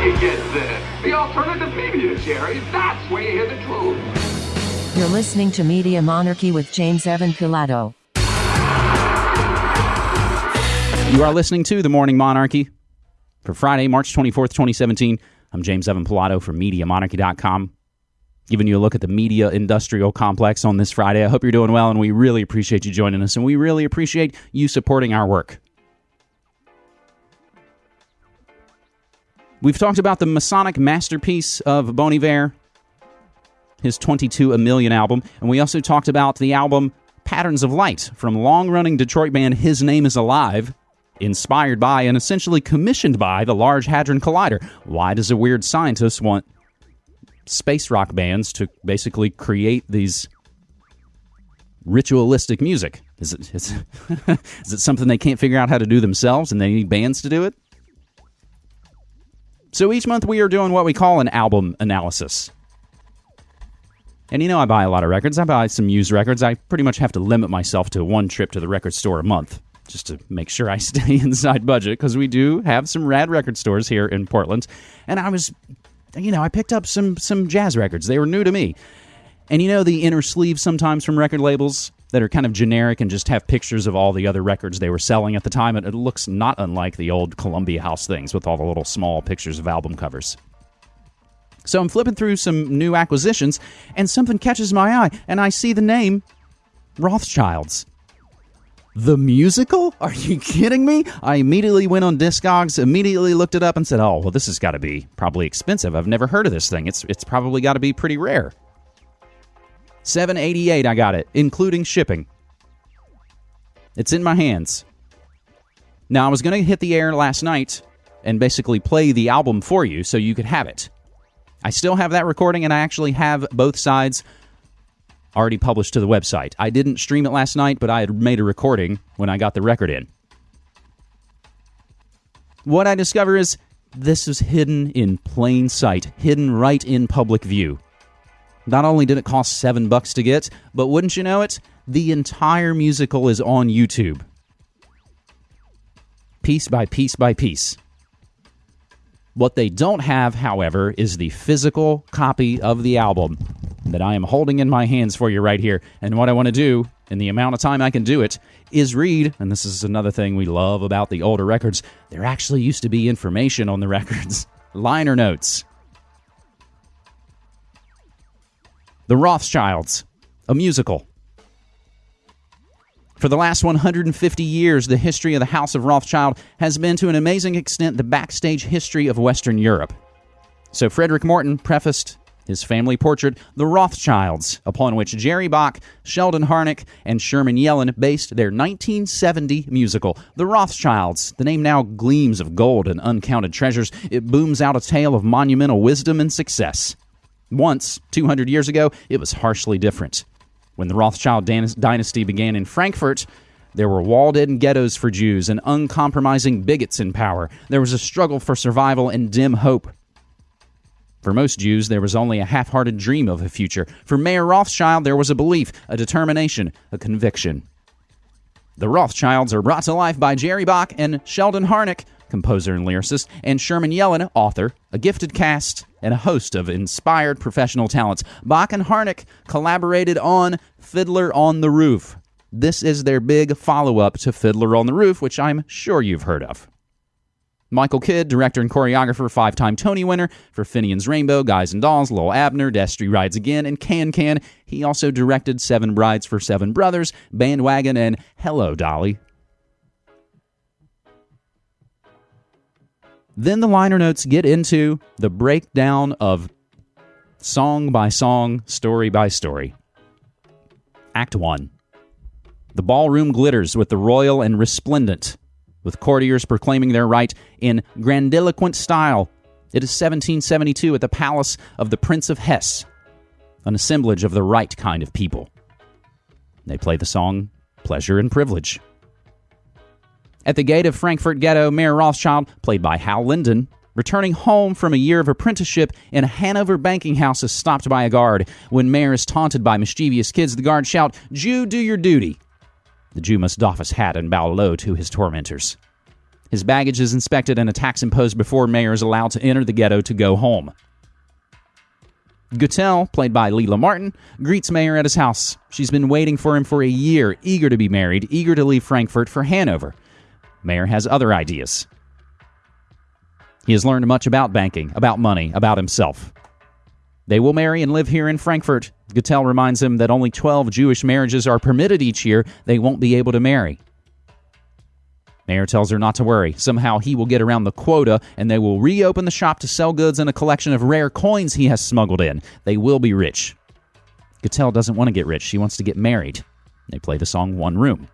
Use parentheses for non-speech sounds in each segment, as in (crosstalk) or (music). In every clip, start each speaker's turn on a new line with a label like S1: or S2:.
S1: where you get this. The alternative media, Jerry. That's where you hear the truth.
S2: You're listening to Media Monarchy with James Evan Pilato.
S3: You are listening to The Morning Monarchy for Friday, March 24th, 2017. I'm James Evan Pilato from MediaMonarchy.com, giving you a look at the media industrial complex on this Friday. I hope you're doing well, and we really appreciate you joining us, and we really appreciate you supporting our work. We've talked about the Masonic masterpiece of Bon Iver, his 22 A Million album, and we also talked about the album Patterns of Light from long running Detroit band His Name is Alive inspired by and essentially commissioned by the Large Hadron Collider. Why does a weird scientist want space rock bands to basically create these ritualistic music? Is it, is, (laughs) is it something they can't figure out how to do themselves and they need bands to do it? So each month we are doing what we call an album analysis. And you know, I buy a lot of records. I buy some used records. I pretty much have to limit myself to one trip to the record store a month just to make sure I (laughs) stay inside budget because we do have some rad record stores here in Portland. And I was, you know, I picked up some some jazz records. They were new to me. And you know the inner sleeve sometimes from record labels that are kind of generic and just have pictures of all the other records they were selling at the time. It, it looks not unlike the old Columbia House things with all the little small pictures of album covers. So I'm flipping through some new acquisitions, and something catches my eye, and I see the name Rothschilds. The musical? Are you kidding me? I immediately went on Discogs, immediately looked it up, and said, "Oh, well, this has got to be probably expensive. I've never heard of this thing. It's it's probably got to be pretty rare." 788 I got it, including shipping. It's in my hands. Now, I was going to hit the air last night and basically play the album for you so you could have it. I still have that recording and I actually have both sides already published to the website. I didn't stream it last night, but I had made a recording when I got the record in. What I discover is this is hidden in plain sight, hidden right in public view. Not only did it cost seven bucks to get, but wouldn't you know it, the entire musical is on YouTube. Piece by piece by piece. What they don't have, however, is the physical copy of the album that I am holding in my hands for you right here. And what I want to do, in the amount of time I can do it, is read. And this is another thing we love about the older records. There actually used to be information on the (laughs) records, liner notes. The Rothschilds, a musical. For the last 150 years, the history of the House of Rothschild has been to an amazing extent the backstage history of Western Europe. So, Frederick Morton prefaced his family portrait, The Rothschilds, upon which Jerry Bock, Sheldon Harnick, and Sherman Yellen based their 1970 musical. The Rothschilds, the name now gleams of gold and uncounted treasures, it booms out a tale of monumental wisdom and success. Once, 200 years ago, it was harshly different. When the Rothschild dynasty began in Frankfurt, there were walled in ghettos for Jews and uncompromising bigots in power. There was a struggle for survival and dim hope. For most Jews, there was only a half hearted dream of a future. For Mayer Rothschild, there was a belief, a determination, a conviction. The Rothschilds are brought to life by Jerry Bock and Sheldon Harnick, composer and lyricist, and Sherman Yellen, author, a gifted cast, and a host of inspired professional talents. Bock and Harnick collaborated on Fiddler on the Roof. This is their big follow up to Fiddler on the Roof, which I'm sure you've heard of. Michael Kidd, director and choreographer, five time Tony winner for Finian's Rainbow, Guys and Dolls, Lil Abner, Destry Rides Again, and Can Can. He also directed Seven Brides for Seven Brothers, Bandwagon, and Hello, Dolly. Then the liner notes get into the breakdown of song by song, story by story. Act 1. The ballroom glitters with the royal and resplendent with courtiers proclaiming their right in grandiloquent style. It is 1772 at the palace of the Prince of Hesse, an assemblage of the right kind of people. They play the song Pleasure and Privilege. At the gate of Frankfurt Ghetto, Mayer Rothschild, played by Hal Linden, returning home from a year of apprenticeship in a Hanover banking house, is stopped by a guard. When Mayer is taunted by mischievous kids, the guard shout, Jew, do your duty. The Jew must doff his hat and bow low to his tormentors. His baggage is inspected and a tax imposed before Mayer is allowed to enter the ghetto to go home. Guttel, played by Leila Martin, greets Mayer at his house. She's been waiting for him for a year, eager to be married, eager to leave Frankfurt for Hanover. Mayer has other ideas. He has learned much about banking, about money, about himself. They will marry and live here in Frankfurt. Guttel reminds him that only 12 Jewish marriages are permitted each year. They won't be able to marry. Mayer tells her not to worry. Somehow he will get around the quota and they will reopen the shop to sell goods and a collection of rare coins he has smuggled in. They will be rich. Guttel doesn't want to get rich. She wants to get married. They play the song One Room.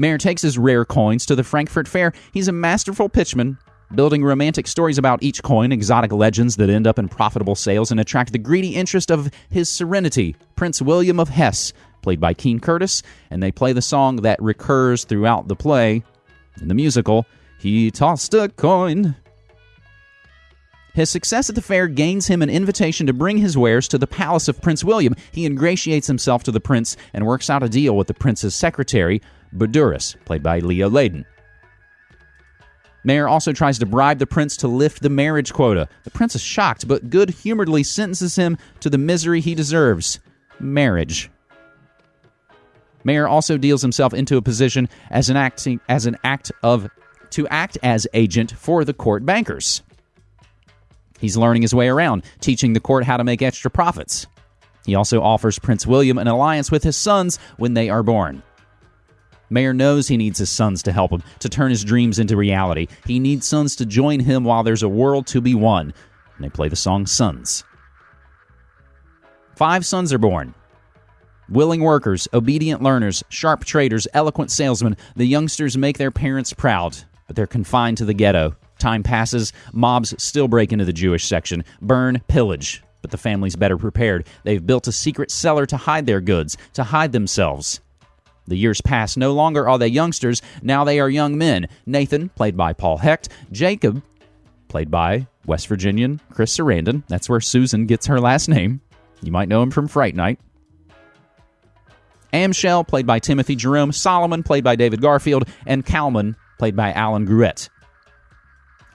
S3: Mayer takes his rare coins to the Frankfurt Fair. He's a masterful pitchman, building romantic stories about each coin, exotic legends that end up in profitable sales and attract the greedy interest of his serenity, Prince William of Hesse, played by Keene Curtis, and they play the song that recurs throughout the play, in the musical, he tossed a coin. His success at the fair gains him an invitation to bring his wares to the palace of Prince William. He ingratiates himself to the prince and works out a deal with the prince's secretary, Badurus, played by Leo Leyden. Mayer also tries to bribe the prince to lift the marriage quota. The prince is shocked, but good humoredly sentences him to the misery he deserves marriage. Mayer also deals himself into a position as an acting as an act of to act as agent for the court bankers. He's learning his way around, teaching the court how to make extra profits. He also offers Prince William an alliance with his sons when they are born. Mayer knows he needs his sons to help him, to turn his dreams into reality. He needs sons to join him while there's a world to be won. And they play the song Sons. Five sons are born. Willing workers, obedient learners, sharp traders, eloquent salesmen, the youngsters make their parents proud, but they're confined to the ghetto. Time passes, mobs still break into the Jewish section, burn, pillage, but the family's better prepared. They've built a secret cellar to hide their goods, to hide themselves. The years pass. No longer are they youngsters. Now they are young men. Nathan, played by Paul Hecht. Jacob, played by West Virginian Chris Sarandon. That's where Susan gets her last name. You might know him from Fright Night. Amschel, played by Timothy Jerome, Solomon, played by David Garfield, and Kalman, played by Alan Gruette.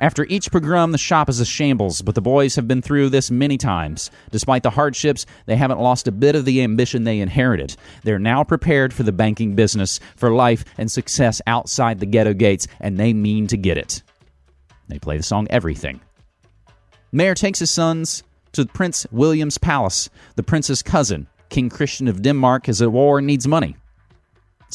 S3: After each pogrom, the shop is a shambles, but the boys have been through this many times. Despite the hardships, they haven't lost a bit of the ambition they inherited. They're now prepared for the banking business, for life and success outside the ghetto gates, and they mean to get it. They play the song Everything. Mayer takes his sons to Prince William's palace, the prince's cousin, King Christian of Denmark is at war and needs money.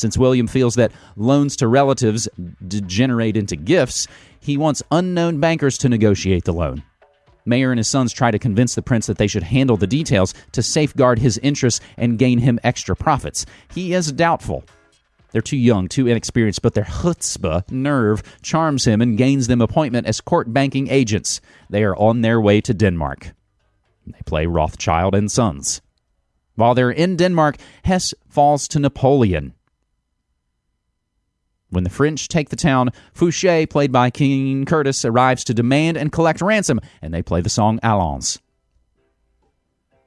S3: Since William feels that loans to relatives degenerate into gifts, he wants unknown bankers to negotiate the loan. Mayer and his sons try to convince the prince that they should handle the details to safeguard his interests and gain him extra profits. He is doubtful. They're too young, too inexperienced, but their chutzpah, nerve, charms him and gains them appointment as court banking agents. They are on their way to Denmark. They play Rothschild and Sons. While they're in Denmark, Hesse falls to Napoleon. When the French take the town, Fouché, played by Keene Curtis, arrives to demand and collect ransom, and they play the song Allons.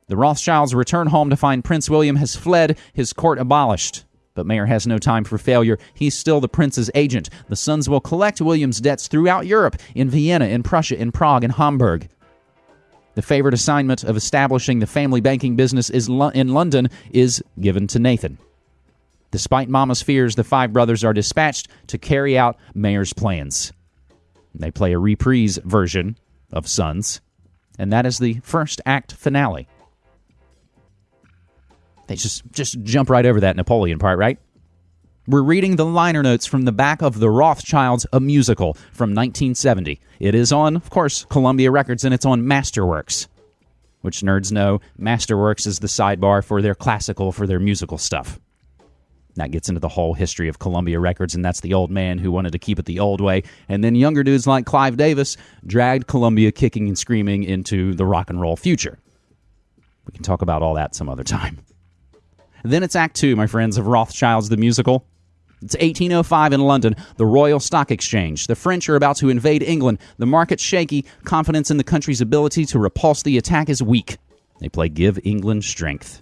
S3: The Rothschilds return home to find Prince William has fled, his court abolished. But Mayer has no time for failure. He's still the prince's agent. The sons will collect William's debts throughout Europe, in Vienna, in Prussia, in Prague, in Hamburg. The favorite assignment of establishing the family banking business is in London is given to Nathan. Despite Mama's fears, the five brothers are dispatched to carry out Mayer's plans. They play a reprise version of Sons, and that is the first act finale. They just just jump right over that Napoleon part, right? We're reading the liner notes from the back of The Rothschilds, a musical from 1970. It is on, of course, Columbia Records, and it's on Masterworks, which nerds know Masterworks is the sidebar for their classical, for their musical stuff. That gets into the whole history of Columbia Records, and that's the old man who wanted to keep it the old way. And then younger dudes like Clive Davis dragged Columbia kicking and screaming into the rock and roll future. We can talk about all that some other time. Then it's Act Two, my friends, of Rothschilds the Musical. It's 1805 in London, the Royal Stock Exchange. The French are about to invade England. The market's shaky. Confidence in the country's ability to repulse the attack is weak. They play Give England Strength.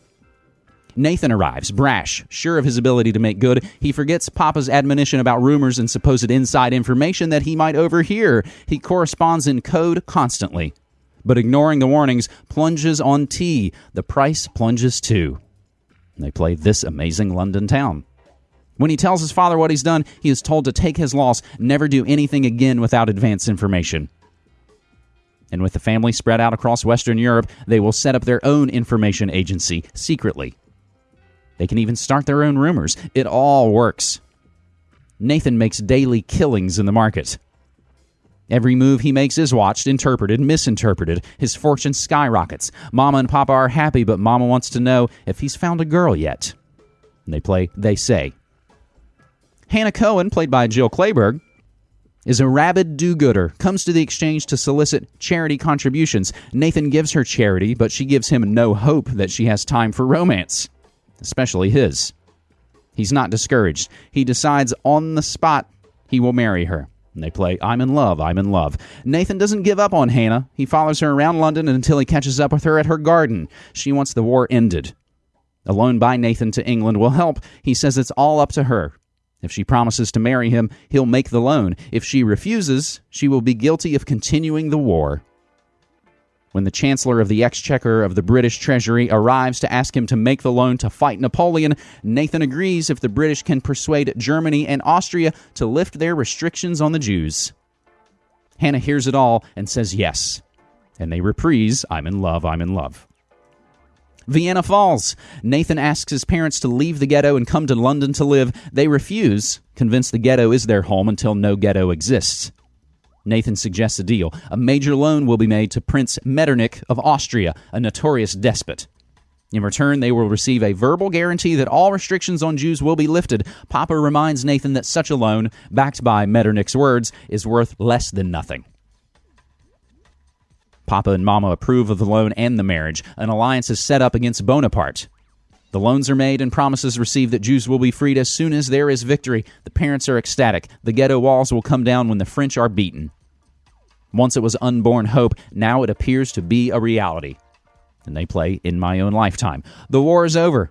S3: Nathan arrives, brash, sure of his ability to make good. He forgets Papa's admonition about rumors and supposed inside information that he might overhear. He corresponds in code constantly. But ignoring the warnings, plunges on tea. The price plunges too. They play this amazing London town. When he tells his father what he's done, he is told to take his loss, never do anything again without advance information. And with the family spread out across Western Europe, they will set up their own information agency secretly. They can even start their own rumors. It all works. Nathan makes daily killings in the market. Every move he makes is watched, interpreted, misinterpreted. His fortune skyrockets. Mama and Papa are happy, but Mama wants to know if he's found a girl yet. And they play They Say. Hannah Cohen, played by Jill Clayburgh, is a rabid do gooder, comes to the exchange to solicit charity contributions. Nathan gives her charity, but she gives him no hope that she has time for romance especially his. He's not discouraged. He decides on the spot he will marry her. And they play I'm in love, I'm in love. Nathan doesn't give up on Hannah. He follows her around London until he catches up with her at her garden. She wants the war ended. A loan by Nathan to England will help. He says it's all up to her. If she promises to marry him, he'll make the loan. If she refuses, she will be guilty of continuing the war. When the Chancellor of the Exchequer of the British Treasury arrives to ask him to make the loan to fight Napoleon, Nathan agrees if the British can persuade Germany and Austria to lift their restrictions on the Jews. Hannah hears it all and says yes. And they reprise I'm in love, I'm in love. Vienna Falls. Nathan asks his parents to leave the ghetto and come to London to live. They refuse, convinced the ghetto is their home until no ghetto exists. Nathan suggests a deal. A major loan will be made to Prince Metternich of Austria, a notorious despot. In return, they will receive a verbal guarantee that all restrictions on Jews will be lifted. Papa reminds Nathan that such a loan, backed by Metternich's words, is worth less than nothing. Papa and Mama approve of the loan and the marriage. An alliance is set up against Bonaparte. The loans are made and promises received that Jews will be freed as soon as there is victory. The parents are ecstatic. The ghetto walls will come down when the French are beaten. Once it was unborn hope, now it appears to be a reality. And they play In My Own Lifetime. The war is over.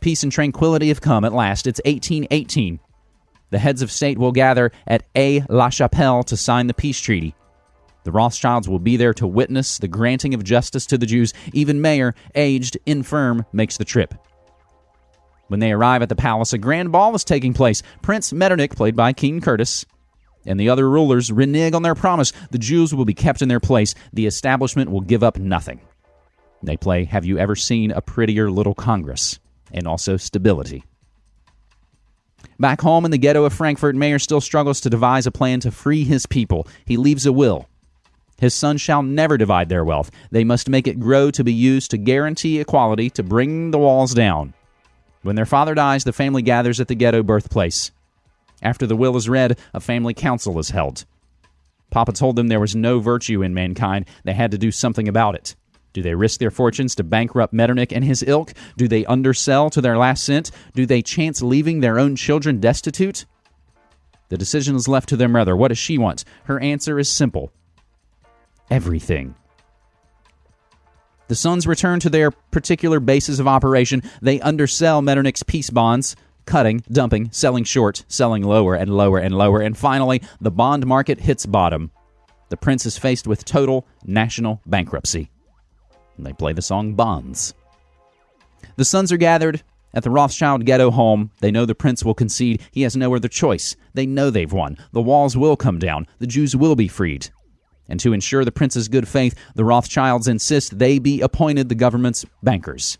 S3: Peace and tranquility have come at last. It's 1818. The heads of state will gather at Aix la Chapelle to sign the peace treaty. The Rothschilds will be there to witness the granting of justice to the Jews. Even Mayer, aged, infirm, makes the trip. When they arrive at the palace, a grand ball is taking place. Prince Metternich, played by Keene Curtis, and the other rulers renege on their promise. The Jews will be kept in their place. The establishment will give up nothing. They play Have You Ever Seen a Prettier Little Congress? and also stability. Back home in the ghetto of Frankfurt, Mayer still struggles to devise a plan to free his people. He leaves a will. His sons shall never divide their wealth. They must make it grow to be used to guarantee equality, to bring the walls down. When their father dies, the family gathers at the ghetto birthplace. After the will is read, a family council is held. Papa told them there was no virtue in mankind. They had to do something about it. Do they risk their fortunes to bankrupt Metternich and his ilk? Do they undersell to their last cent? Do they chance leaving their own children destitute? The decision is left to their mother. What does she want? Her answer is simple everything. The Sons return to their particular bases of operation. They undersell Metternich's peace bonds, cutting, dumping, selling short, selling lower and lower and lower, and finally, the bond market hits bottom. The prince is faced with total national bankruptcy. And they play the song Bonds. The sons are gathered at the Rothschild ghetto home. They know the prince will concede. He has no other choice. They know they've won. The walls will come down. The Jews will be freed and to ensure the prince's good faith, the Rothschilds insist they be appointed the government's bankers.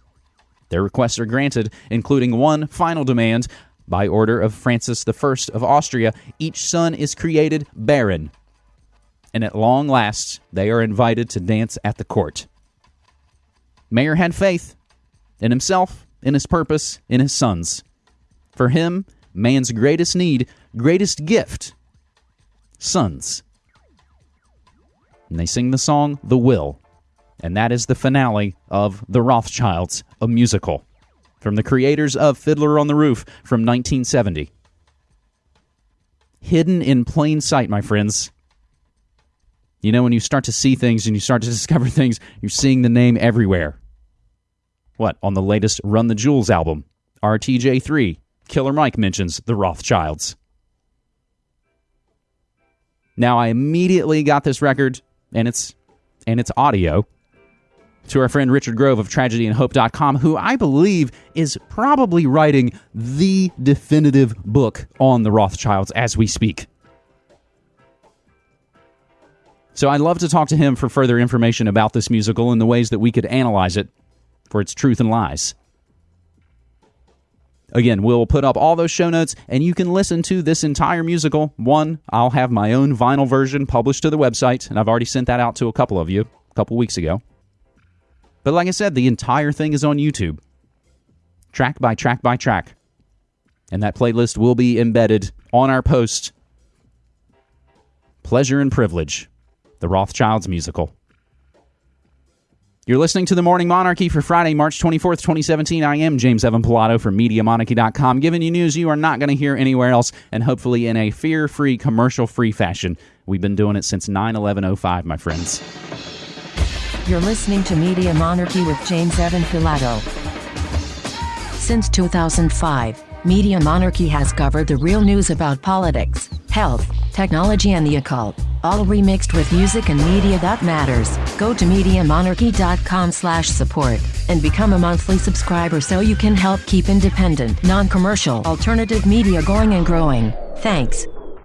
S3: Their requests are granted, including one final demand. By order of Francis I of Austria, each son is created baron, and at long last they are invited to dance at the court. Mayer had faith in himself, in his purpose, in his sons. For him, man's greatest need, greatest gift sons and they sing the song The Will. And that is the finale of The Rothschilds, a musical from the creators of Fiddler on the Roof from 1970. Hidden in plain sight, my friends. You know, when you start to see things and you start to (laughs) discover things, you're seeing the name everywhere. What, on the latest Run the Jewels album, RTJ3, Killer Mike mentions the Rothschilds. Now I immediately got this record and it's and it's audio to our friend Richard Grove of tragedyandhope.com, who I believe is probably writing the definitive book on the Rothschilds as we speak. So I'd love to talk to him for further information about this musical and the ways that we could analyze it for its truth and lies. Again, we'll put up all those show notes and you can listen to this entire musical. One, I'll have my own vinyl version published to the website, and I've already sent that out to a couple of you a couple weeks ago. But like I said, the entire thing is on YouTube, track by track by track. And that playlist will be embedded on our post Pleasure and Privilege, the Rothschilds musical. You're listening to The Morning Monarchy for Friday, March 24th, 2017. I am James Evan Pilato from MediaMonarchy.com, giving you news you are not going to hear anywhere else, and hopefully in a fear free, commercial free fashion. We've been doing it since 9 11 05, my friends.
S2: You're listening to Media Monarchy with James Evan Pilato. Since 2005, Media Monarchy has covered the real news about politics, health, technology, and the occult, all remixed with music and media that matters. Go to MediaMonarchy.com slash support and become a monthly subscriber so you can help keep independent, non-commercial, alternative media going and growing. Thanks.